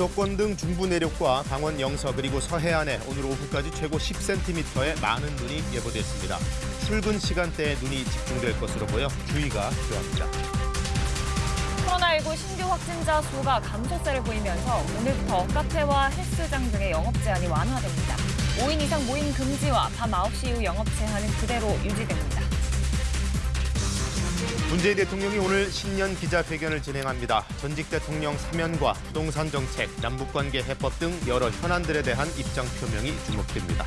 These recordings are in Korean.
수도권 등 중부 내륙과 강원 영서 그리고 서해안에 오늘 오후까지 최고 10cm의 많은 눈이 예보됐습니다. 출근 시간대에 눈이 집중될 것으로 보여 주의가 필요합니다. 코로나19 신규 확진자 수가 감소세를 보이면서 오늘부터 카페와 헬스장 등의 영업 제한이 완화됩니다. 5인 이상 모임 금지와 밤 9시 이후 영업 제한은 그대로 유지됩니다. 문재인 대통령이 오늘 신년 기자회견을 진행합니다. 전직 대통령 사면과 부동산 정책, 남북관계 해법 등 여러 현안들에 대한 입장 표명이 주목됩니다.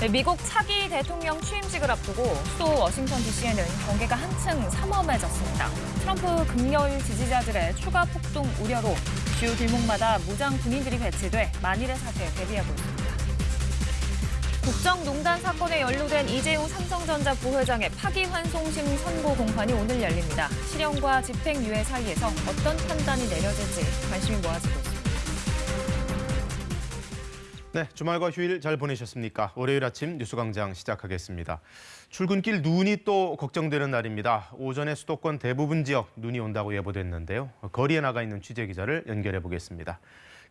네, 미국 차기 대통령 취임식을 앞두고 수도 워싱턴 DC에는 경계가 한층 삼엄해졌습니다. 트럼프 극렬 지지자들의 추가 폭동 우려로 주요 길목마다 무장 군인들이 배치돼 만일의 사태에 대비하고 있습니다. 국정농단 사건에 연루된 이재용 삼성전자 부회장의 파기환송심 선고 공판이 오늘 열립니다. 실형과 집행유예 사이에서 어떤 판단이 내려질지 관심이 모아지고 있습니다. 네, 주말과 휴일 잘 보내셨습니까? 월요일 아침 뉴스광장 시작하겠습니다. 출근길 눈이 또 걱정되는 날입니다. 오전에 수도권 대부분 지역 눈이 온다고 예보됐는데요. 거리에 나가 있는 취재 기자를 연결해 보겠습니다.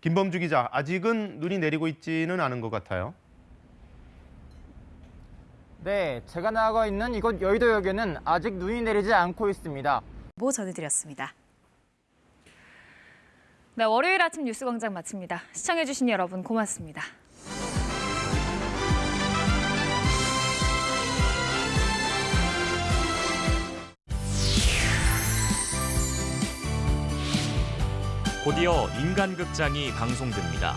김범주 기자, 아직은 눈이 내리고 있지는 않은 것 같아요. 네, 제가 나가 있는 이곳 여의도역에는 아직 눈이 내리지 않고 있습니다. 보 전해드렸습니다. 네, 월요일 아침 뉴스광장 마칩니다. 시청해주신 여러분 고맙습니다. 곧이어 인간극장이 방송됩니다.